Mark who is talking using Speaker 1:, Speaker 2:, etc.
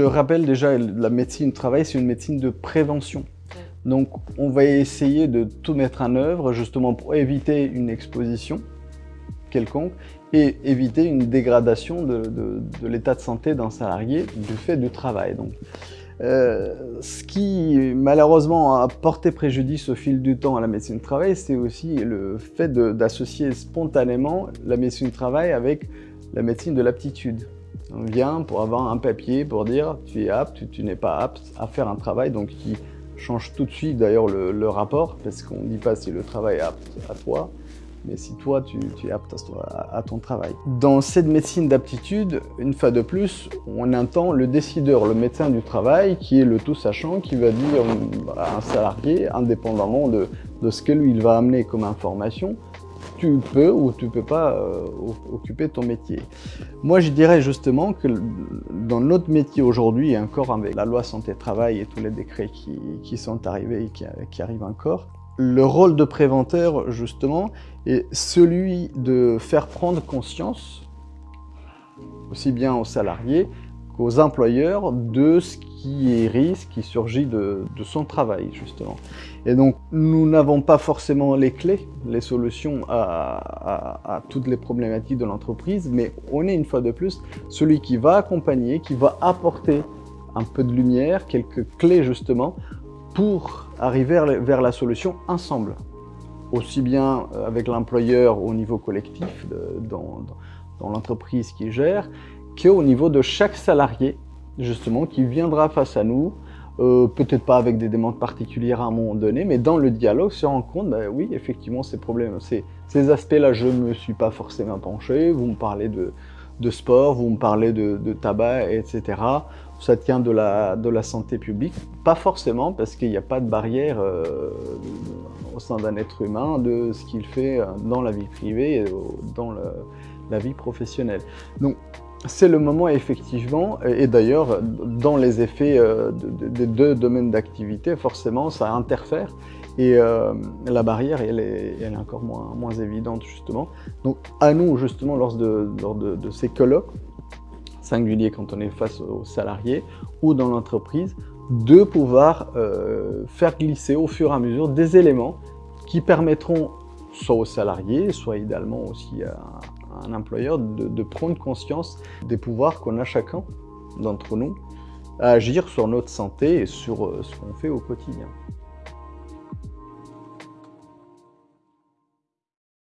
Speaker 1: rappelle déjà, la médecine du travail, c'est une médecine de prévention. Donc, on va essayer de tout mettre en œuvre justement pour éviter une exposition quelconque et éviter une dégradation de, l'état de santé d'un salarié du fait du travail. Donc, euh, ce qui malheureusement a porté préjudice au fil du temps à la médecine du travail, c'est aussi le fait d'associer spontanément la médecine du travail avec la médecine de l'aptitude. On vient pour avoir un papier pour dire tu es apte, tu, n'es pas apte à faire un travail, donc qui change tout de suite d'ailleurs le, rapport, parce qu'on ne dit pas si le travail est apte à toi, mais si toi, tu, es apte à, ton travail. Dans cette médecine d'aptitude, une fois de plus, on entend le décideur, le médecin du travail, qui est le tout sachant, qui va dire à un salarié, indépendamment de, de ce que lui il va amener comme information, tu peux ou tu ne peux pas euh, occuper ton métier. Moi, je dirais justement que dans notre métier aujourd'hui, et encore avec la loi santé-travail et tous les décrets qui, sont arrivés et qui, qui, arrivent encore, le rôle de préventeur, justement, est celui de faire prendre conscience, aussi bien aux salariés qu'aux employeurs, de ce qui est risque, qui surgit de, son travail, justement. Et donc, nous n'avons pas forcément les clés, les solutions à, toutes les problématiques de l'entreprise, mais on est une fois de plus celui qui va accompagner, qui va apporter un peu de lumière, quelques clés justement, pour arriver vers la solution ensemble. Aussi bien avec l'employeur au niveau collectif, dans l'entreprise qui gère, qu'au niveau de chaque salarié justement, qui viendra face à nous, euh, peut-être pas avec des demandes particulières à un moment donné, mais dans le dialogue se rend compte, bah, oui, effectivement, ces problèmes, ces, ces aspects-là, je ne me suis pas forcément penché, vous me parlez de, de sport, vous me parlez de, de, tabac, etc. Ça tient de la, de la santé publique, pas forcément, parce qu'il n'y a pas de barrière euh, au sein d'un être humain de ce qu'il fait dans la vie privée et dans la vie professionnelle. Donc, c'est le moment effectivement, et d'ailleurs dans les effets euh, des deux domaines d'activité, forcément ça interfère et euh, la barrière elle est, encore moins, évidente justement. Donc à nous justement lors de, ces colloques, singuliers quand on est face aux salariés ou dans l'entreprise, de pouvoir euh, faire glisser au fur et à mesure des éléments qui permettront soit aux salariés, soit idéalement aussi à, un employeur de, prendre conscience des pouvoirs qu'on a chacun d'entre nous à agir sur notre santé et sur euh, ce qu'on fait au quotidien.